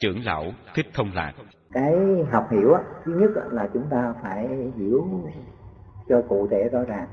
trưởng lão thích thông lạc. Cái học hiểu á, thứ nhất là chúng ta phải hiểu cho cụ thể rõ ràng.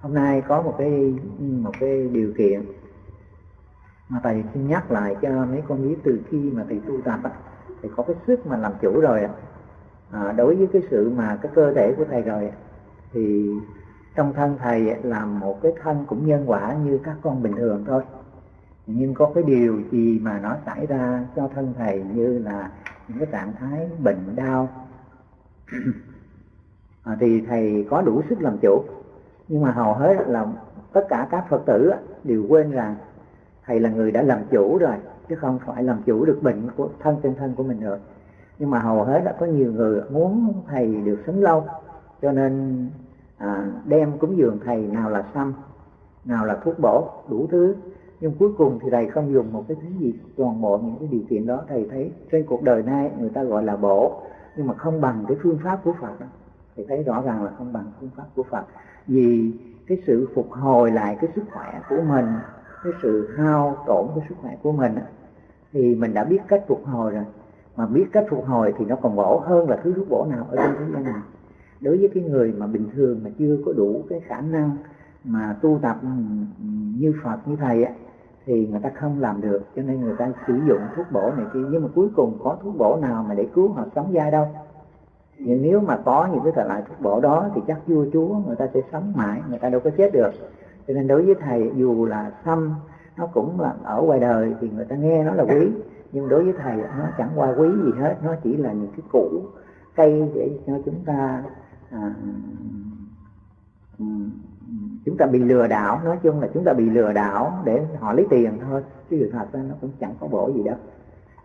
Hôm nay có một cái một cái điều kiện mà thầy xin nhắc lại cho mấy con biết từ khi mà thầy tu tập á, thì có cái sức mà làm chủ rồi à, đối với cái sự mà cái cơ thể của thầy rồi thì trong thân thầy là một cái thân cũng nhân quả như các con bình thường thôi nhưng có cái điều gì mà nó xảy ra cho thân thầy như là những cái trạng thái bệnh đau? À, thì thầy có đủ sức làm chủ. Nhưng mà hầu hết là tất cả các phật tử đều quên rằng thầy là người đã làm chủ rồi chứ không phải làm chủ được bệnh của thân trên thân của mình rồi nhưng mà hầu hết đã có nhiều người muốn thầy được sống lâu cho nên à, đem cúng dường thầy nào là xăm nào là thuốc bổ đủ thứ nhưng cuối cùng thì thầy không dùng một cái thứ gì toàn bộ những cái điều kiện đó thầy thấy trên cuộc đời nay người ta gọi là bổ nhưng mà không bằng cái phương pháp của Phật. Đó. thầy thấy rõ ràng là không bằng phương pháp của Phật. Vì cái sự phục hồi lại cái sức khỏe của mình cái sự hao tổn cái sức khỏe của mình thì mình đã biết cách phục hồi rồi. Mà biết cách phục hồi thì nó còn bổ hơn là thứ thuốc bổ nào ở trên thế gian này. Đối với cái người mà bình thường mà chưa có đủ cái khả năng mà tu tập ừ, ừ, như Phật như thầy ấy, thì người ta không làm được cho nên người ta sử dụng thuốc bổ này kia. Nhưng mà cuối cùng có thuốc bổ nào mà để cứu họ sống dai đâu? Nhưng nếu mà có những cái thể loại thuốc bổ đó thì chắc vua chúa người ta sẽ sống mãi người ta đâu có chết được. Cho nên đối với thầy dù là xăm nó cũng là ở ngoài đời thì người ta nghe nó là quý. Nhưng đối với thầy nó chẳng qua quý gì hết. Nó chỉ là những cái củ cây để cho chúng ta à, chúng ta bị lừa đảo nói chung là chúng ta bị lừa đảo để họ lấy tiền thôi chứ sự thật ra nó cũng chẳng có bổ gì đâu.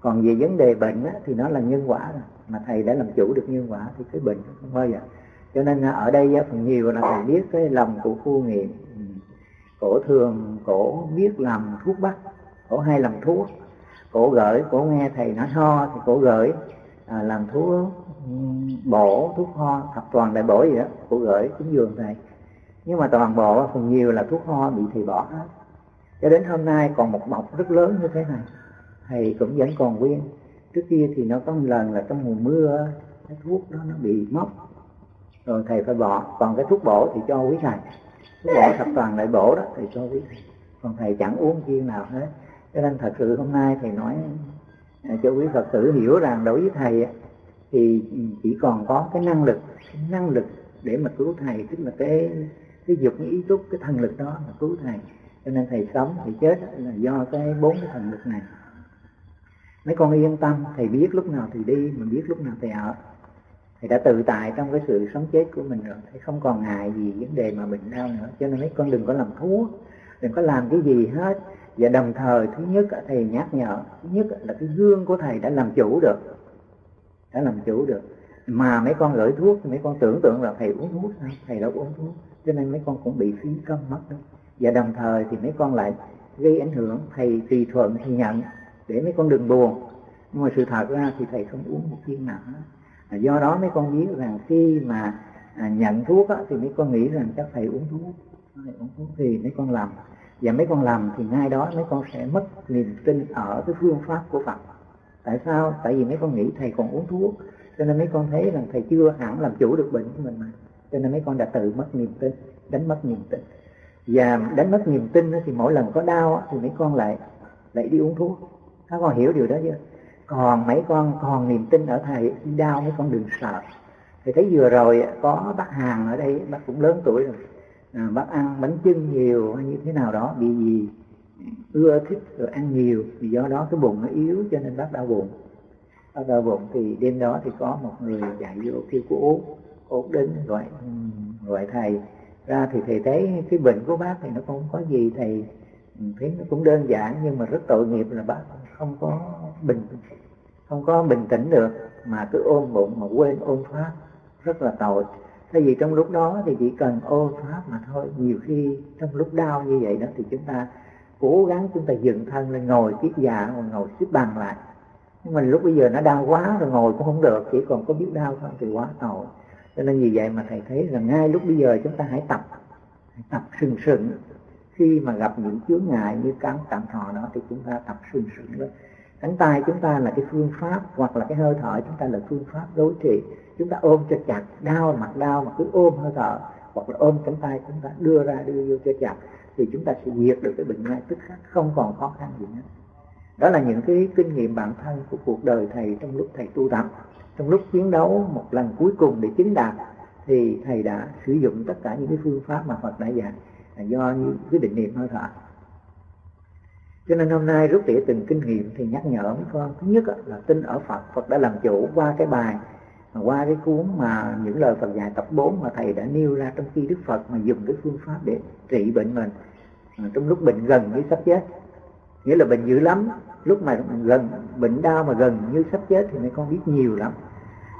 Còn về vấn đề bệnh á, thì nó là nhân quả rồi mà thầy đã làm chủ được nhân quả thì cái bệnh không bao giờ. Cho nên ở đây phần nhiều là thầy biết cái lòng của khu nghiệm ừ, cổ thường cổ biết làm thuốc bắc cổ hay làm thuốc. Cổ gửi cổ nghe thầy nói ho thì cổ gửi à, làm thuốc ừ, bổ thuốc ho thập toàn đại bổ gì đó cổ gửi cúng dường thầy nhưng mà toàn bộ phần nhiều là thuốc ho bị thầy bỏ. Hết cho đến hôm nay còn một mọc rất lớn như thế này. Thầy cũng vẫn còn nguyên. Trước kia thì nó có một lần là trong mùa mưa cái thuốc đó nó bị mốc. Rồi thầy phải bỏ. Còn cái thuốc bổ thì cho quý thầy. Thuốc bổ thập toàn lại bổ đó, thầy cho quý thầy. Còn thầy chẳng uống viên nào hết. Cho nên thật sự hôm nay thầy nói à, cho quý phật tử hiểu rằng đối với thầy thì chỉ còn có cái năng lực cái năng lực để mà cứu thầy, tức là cái cái dục, cái ý túc, cái thần lực đó là cứu thầy. Cho nên thầy sống, thầy chết là do cái bốn cái thần lực này. Mấy con yên tâm, thầy biết lúc nào thì đi, mình biết lúc nào thầy ở. Thầy đã tự tại trong cái sự sống chết của mình rồi. Thầy không còn ngại gì vấn đề mà bệnh đau nữa. Cho nên mấy con đừng có làm thuốc đừng có làm cái gì hết. Và đồng thời, thứ nhất thầy nhắc nhở, thứ nhất là cái gương của thầy đã làm chủ được. Đã làm chủ được. Mà mấy con gửi thuốc thì mấy con tưởng tượng là thầy uống thuốc sao? Thầy đâu uống thuốc cho nên mấy con cũng bị phí công mất đó và đồng thời thì mấy con lại gây ảnh hưởng thầy tùy thuận thì nhận để mấy con đừng buồn nhưng mà sự thật ra thì thầy không uống một viên nào hết do đó mấy con biết rằng khi mà nhận thuốc á, thì mấy con nghĩ rằng chắc thầy uống thuốc thầy uống thuốc thì mấy con làm và mấy con làm thì ngay đó mấy con sẽ mất niềm tin ở cái phương pháp của Phật tại sao tại vì mấy con nghĩ thầy còn uống thuốc cho nên mấy con thấy rằng thầy chưa hẳn làm chủ được bệnh của mình mà cho nên mấy con đã tự mất niềm tin đánh mất niềm tin. Và đánh mất niềm tin thì mỗi lần có đau thì mấy con lại lại đi uống thuốc. Các con hiểu điều đó chưa? Còn mấy con còn niềm tin ở thầy đau mấy con đừng sợ. Thì thấy vừa rồi có bác hàng ở đây bác cũng lớn tuổi rồi. À, bác ăn bánh chưng nhiều hay như thế nào đó bị gì? Ưa thích rồi ăn nhiều vì do đó cái bụng nó yếu cho nên bác đau bụng. Bác đau bụng thì đêm đó thì có một người dạy vô kêu cô ổn định, gọi gọi thầy. Ra thì thầy thấy cái bệnh của bác thì nó không có gì, thầy thấy nó cũng đơn giản nhưng mà rất tội nghiệp là bác không có bình, không có bình tĩnh được, mà cứ ôm bụng mà quên ôm pháp, rất là tội. Tại vì trong lúc đó thì chỉ cần ôm pháp mà thôi. Nhiều khi trong lúc đau như vậy đó thì chúng ta cố gắng chúng ta dựng thân lên, ngồi kiết dạ hoặc ngồi xếp bằng lại. Nhưng mà lúc bây giờ nó đau quá rồi ngồi cũng không được, Chỉ còn có biết đau thôi thì quá tội. Cho nên vì vậy mà thầy thấy là ngay lúc bây giờ chúng ta hãy tập Hãy tập sừng sừng Khi mà gặp những chướng ngại như cắn tạm thọ đó thì chúng ta tập sừng sừng lên cánh tay chúng ta là cái phương pháp hoặc là cái hơi thở chúng ta là phương pháp đối trị. Chúng ta ôm cho chặt, đau mặt đau mà cứ ôm hơi thở hoặc là ôm cánh tay chúng ta đưa ra, đưa vô cho chặt thì chúng ta sẽ diệt được cái bệnh ngay tức khắc, không còn khó khăn gì nữa. Đó là những cái kinh nghiệm bản thân của cuộc đời thầy trong lúc thầy tu tập trong lúc chiến đấu một lần cuối cùng để chứng đạt, thì thầy đã sử dụng tất cả những cái phương pháp mà Phật đã dạy, là do như cái định niệm hơi thở. Cho nên hôm nay rút tỉa từng kinh nghiệm thì nhắc nhở mấy con. Thứ nhất là tin ở Phật. Phật đã làm chủ qua cái bài, qua cái cuốn mà những lời Phật dạy tập 4 mà thầy đã nêu ra trong khi Đức Phật mà dùng cái phương pháp để trị bệnh mình. À, trong lúc bệnh gần với sắp chết, nghĩa là bệnh dữ lắm lúc mà gần, bệnh đau mà gần như sắp chết thì mấy con biết nhiều lắm.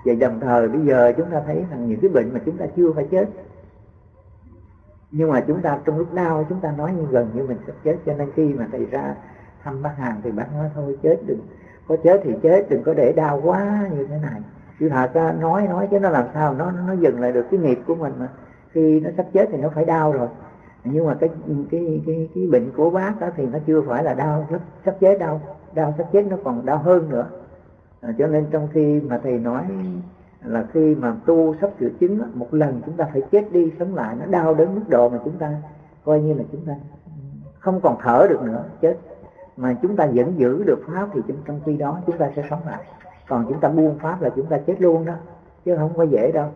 Vậy đồng thời bây giờ chúng ta thấy rằng những cái bệnh mà chúng ta chưa phải chết. Nhưng mà chúng ta trong lúc đau, chúng ta nói như gần như mình sắp chết. Cho nên khi mà thầy ra thăm bác hàng thì bác nói, thôi chết đừng, có chết thì chết, đừng có để đau quá, như thế này. Chứ thật ra nói nói chứ nó làm sao nó nó dừng lại được cái nghiệp của mình mà. Khi nó sắp chết thì nó phải đau rồi nhưng mà cái cái cái cái bệnh của bác đó thì nó chưa phải là đau sắp, sắp chết đau. Đau sắp chết nó còn đau hơn nữa. À, cho nên trong khi mà thầy nói là khi mà tu sắp sửa chứng một lần chúng ta phải chết đi sống lại nó đau đến mức độ mà chúng ta coi như là chúng ta không còn thở được nữa chết. Mà chúng ta vẫn giữ được pháp thì trong khi đó chúng ta sẽ sống lại. Còn chúng ta buông pháp là chúng ta chết luôn đó chứ không có dễ đâu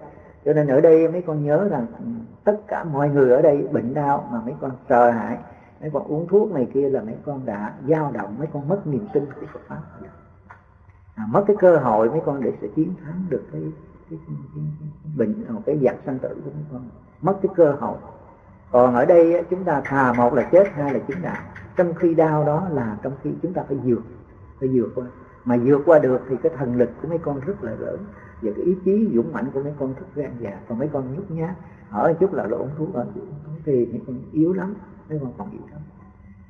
cho nên ở đây mấy con nhớ rằng tất cả mọi người ở đây bệnh đau mà mấy con sợ hãi mấy con uống thuốc này kia là mấy con đã dao động mấy con mất niềm tin của Phật pháp. À, mất cái cơ hội mấy con để sẽ chiến thắng được cái cái, cái, cái, cái bệnh ờ, cái giặc sanh tử của mấy con. Mất cái cơ hội. Còn ở đây chúng ta thà một là chết hai là chứng đạo. Trong khi đau đó là trong khi chúng ta phải vượt phải vượt qua. Mà vượt qua được thì cái thần lực của mấy con rất là lớn và cái ý chí dũng mạnh của mấy con rất gan dạ còn mấy con nhút nhát ở chút là lộn thú ở thì mấy con yếu lắm, mấy con còn yếu lắm.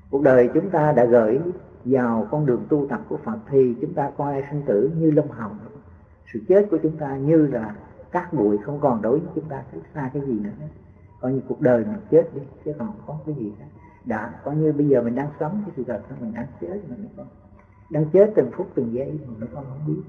Cuộc đời chúng ta đã gửi vào con đường tu tập của Phật thì chúng ta coi sinh tử như lông hồng. Sự chết của chúng ta như là cát bụi không còn đối với chúng ta cách xa cái gì nữa? Coi như cuộc đời mình chết đi, chứ còn có cái gì cả đã, coi như bây giờ mình đang sống, cái sự thật mình đang chết mà mình không? đang chết từng phút, từng giây mà không biết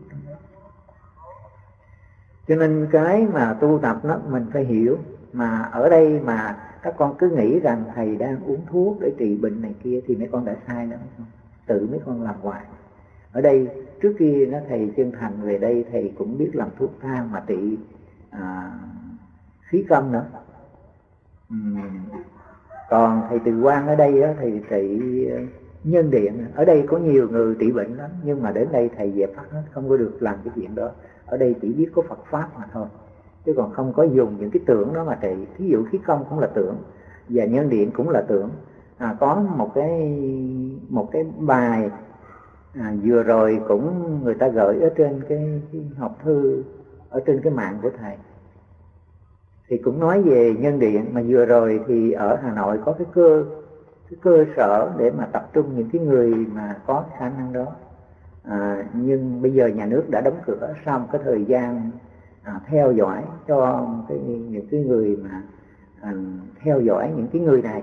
cho nên cái mà tu tập nó mình phải hiểu mà ở đây mà các con cứ nghĩ rằng thầy đang uống thuốc để trị bệnh này kia thì mấy con đã sai lắm không? Tự mấy con làm hoài. Ở đây trước kia nó thầy chân thành về đây thầy cũng biết làm thuốc thang mà trị à, khí công nữa. Uhm. còn thầy từ quan ở đây đó, thầy trị nhân điện. Ở đây có nhiều người trị bệnh lắm nhưng mà đến đây thầy dẹp hết không có được làm cái chuyện đó ở đây chỉ biết có Phật pháp mà thôi. Chứ còn không có dùng những cái tưởng đó mà trị thí dụ khí công cũng là tưởng và nhân điện cũng là tưởng. À, có một cái một cái bài à, vừa rồi cũng người ta gửi ở trên cái, cái học thư ở trên cái mạng của thầy. Thì cũng nói về nhân điện mà vừa rồi thì ở Hà Nội có cái cơ cái cơ sở để mà tập trung những cái người mà có khả năng đó à, nhưng bây giờ nhà nước đã đóng cửa sau một cái thời gian à, theo dõi cho cái những cái người mà à, theo dõi những cái người này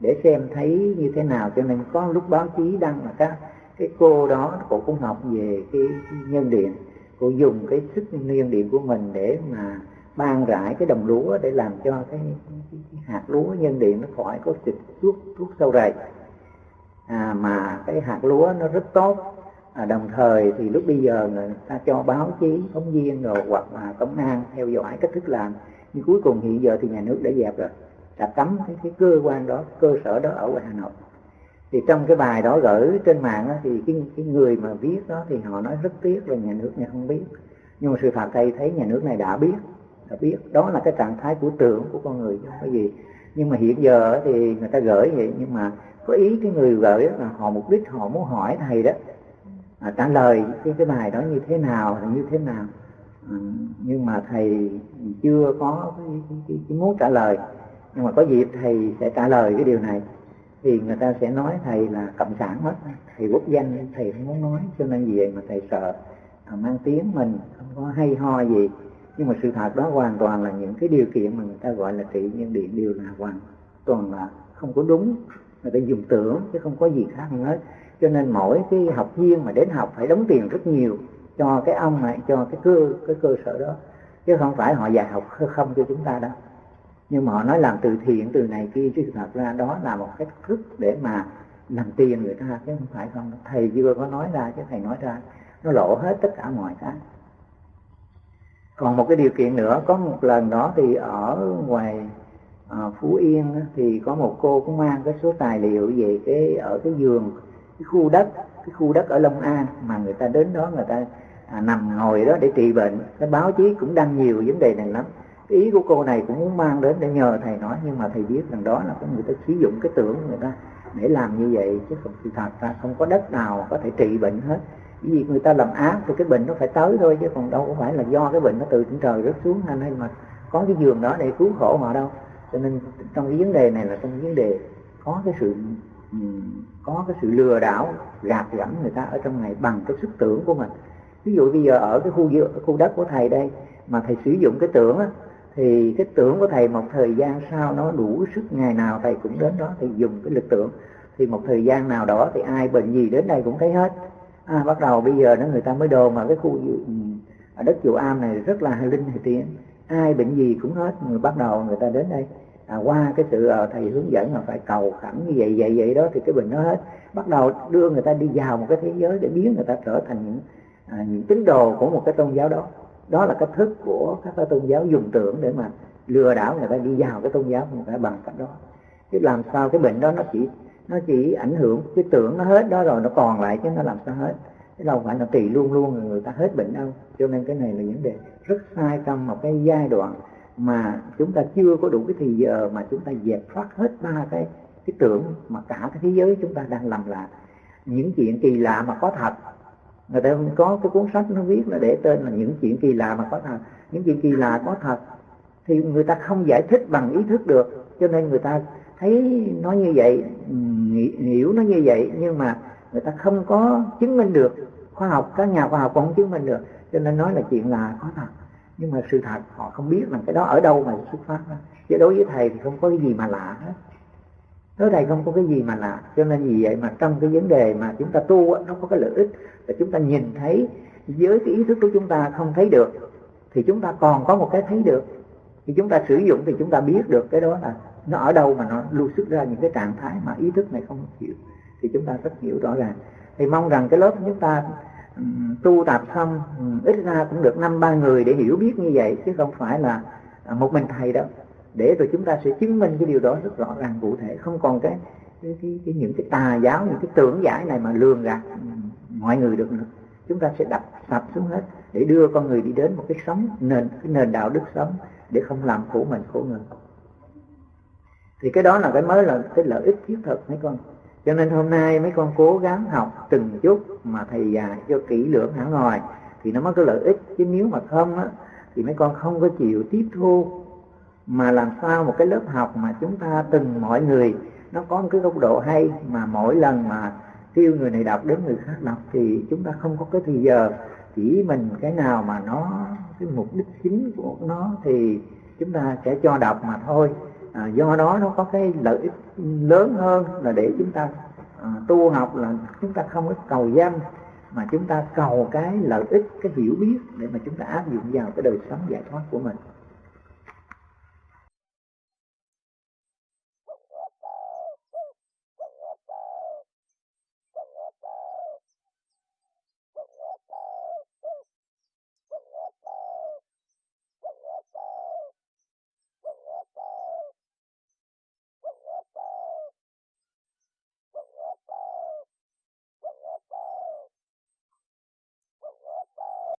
để xem thấy như thế nào. Cho nên có lúc báo chí đăng là các cái cô đó cô cũng học về cái, cái nhân điện. Cô dùng cái sức nhân điện của mình để mà ban rải cái đồng lúa để làm cho cái, cái, cái hạt lúa nhân điện nó khỏi có dịch thuốc thuốc sâu rầy. À, mà cái hạt lúa nó rất tốt à, đồng thời thì lúc bây giờ người ta cho báo chí phóng viên rồi hoặc là công an theo dõi cách thức làm nhưng cuối cùng hiện giờ thì nhà nước đã dẹp rồi. Đã cấm cái, cái cơ quan đó cơ sở đó ở Hà Nội. Thì trong cái bài đó gửi trên mạng đó, thì cái cái người mà viết đó thì họ nói rất tiếc là nhà nước này không biết. Nhưng mà sự thật thầy thấy nhà nước này đã biết đã biết. Đó là cái trạng thái của tưởng của con người chứ không có gì. Nhưng mà hiện giờ thì người ta gửi vậy nhưng mà có ý cái người gửi là họ mục đích họ muốn hỏi thầy đó à, trả lời cái cái bài đó như thế nào là như thế nào. À, nhưng mà thầy chưa có cái, cái, cái, cái muốn trả lời. Nhưng mà có dịp thầy sẽ trả lời cái điều này. Thì người ta sẽ nói thầy là cộng sản hết. Thầy quốc danh thầy không muốn nói cho nên gì vậy mà thầy sợ à, mang tiếng mình không có hay ho gì. Nhưng mà sự thật đó hoàn toàn là những cái điều kiện mà người ta gọi là trị nhân điện đều là hoàn toàn là không có đúng. Người ta dùng tưởng chứ không có gì khác hết cho nên mỗi cái học viên mà đến học phải đóng tiền rất nhiều cho cái ông này cho cái cơ cái cơ sở đó. Chứ không phải họ dạy học không cho chúng ta đâu. Nhưng mà họ nói làm từ thiện từ này kia chứ thật ra đó là một cách thức để mà làm tiền người ta chứ không phải không. Thầy chưa có nói ra chứ thầy nói ra nó lộ hết tất cả mọi cái. Còn một cái điều kiện nữa có một lần đó thì ở ngoài à, phú yên thì có một cô cũng mang cái số tài liệu về cái ở cái giường cái khu đất cái khu đất ở long an mà người ta đến đó người ta à, nằm ngồi đó để trị bệnh. Cái báo chí cũng đăng nhiều vấn đề này lắm. Cái ý của cô này cũng muốn mang đến để nhờ thầy nói nhưng mà thầy biết rằng đó là có người ta sử dụng cái tưởng người ta để làm như vậy chứ không sự thật ra không có đất nào có thể trị bệnh hết. Vì người ta làm ác thì cái bệnh nó phải tới thôi chứ còn đâu có phải là do cái bệnh nó từ trên trời rớt xuống hay mà có cái giường đó để cứu khổ họ đâu. Cho nên trong cái vấn đề này là trong cái vấn đề có cái sự Ừ, có cái sự lừa đảo gạt gẫm người ta ở trong này bằng cái sức tưởng của mình. Ví dụ bây giờ ở cái khu khu đất của thầy đây mà thầy sử dụng cái tưởng á, thì cái tưởng của thầy một thời gian sau nó đủ sức ngày nào thầy cũng đến đó thì dùng cái lực tưởng. Thì một thời gian nào đó thì ai bệnh gì đến đây cũng thấy hết. À, bắt đầu bây giờ nó người ta mới đồn mà cái khu ở ừ, đất chùa am này rất là linh thì tiên ai bệnh gì cũng hết người bắt đầu người ta đến đây à, qua cái sự à, thầy hướng dẫn là phải cầu khẩn như vậy vậy vậy đó thì cái bệnh nó hết. Bắt đầu đưa người ta đi vào một cái thế giới để biến người ta trở thành những à, những tín đồ của một cái tôn giáo đó. Đó là cách thức của các cái tôn giáo dùng tưởng để mà lừa đảo người ta đi vào cái tôn giáo người ta bằng cách đó. Chứ làm sao cái bệnh đó nó chỉ nó chỉ ảnh hưởng cái tưởng nó hết đó rồi nó còn lại chứ nó làm sao hết? Chứ đâu phải là tùy luôn luôn người ta hết bệnh đâu. Cho nên cái này là vấn đề rất sai trong một cái giai đoạn mà chúng ta chưa có đủ cái thì giờ mà chúng ta dẹp thoát hết ba cái cái tưởng mà cả cái thế giới chúng ta đang làm là những chuyện kỳ lạ mà có thật. Người ta không có cái cuốn sách nó viết là để tên là những chuyện kỳ lạ mà có thật. Những chuyện kỳ lạ có thật thì người ta không giải thích bằng ý thức được, cho nên người ta thấy nó như vậy hiểu nó như vậy, nhưng mà người ta không có chứng minh được. Khoa học, các nhà khoa học cũng không chứng minh được, cho nên nói là chuyện là có thật nhưng mà sự thật, họ không biết là cái đó ở đâu mà xuất phát đó. chứ đối với thầy thì không có cái gì mà lạ hết. Đối thầy không có cái gì mà lạ. Cho nên vì vậy mà trong cái vấn đề mà chúng ta tu nó có cái lợi ích là chúng ta nhìn thấy với cái ý thức của chúng ta không thấy được, thì chúng ta còn có một cái thấy được. Thì chúng ta sử dụng thì chúng ta biết được cái đó là nó ở đâu mà nó lưu xuất ra những cái trạng thái mà ý thức này không hiểu. Thì chúng ta rất hiểu rõ ràng. Thì mong rằng cái lớp chúng ta tu tập xong ít ra cũng được năm ba người để hiểu biết như vậy chứ không phải là à, một mình thầy đâu. Để rồi chúng ta sẽ chứng minh cái điều đó rất rõ ràng cụ thể không còn cái, cái, cái, cái những cái tà giáo những cái tưởng giải này mà lường gạt mọi người được nữa. Chúng ta sẽ đập sập xuống hết để đưa con người đi đến một cái sống nền cái nền đạo đức sống để không làm khổ mình khổ người. Thì cái đó là cái mới là cái lợi ích thiết thực mấy con? Cho nên hôm nay mấy con cố gắng học từng chút mà thầy dạy cho kỹ lưỡng hẳn rồi thì nó mới có lợi ích. Chứ nếu mà không á, thì mấy con không có chịu tiếp thu. Mà làm sao một cái lớp học mà chúng ta từng mọi người, nó có một cái góc độ hay mà mỗi lần mà kêu người này đọc đến người khác đọc thì chúng ta không có cái thì giờ. Chỉ mình cái nào mà nó, cái mục đích chính của nó thì chúng ta sẽ cho đọc mà thôi à, do đó nó có cái lợi ích lớn hơn là để chúng ta à, tu học là chúng ta không có cầu danh mà chúng ta cầu cái lợi ích cái hiểu biết để mà chúng ta áp dụng vào cái đời sống giải thoát của mình.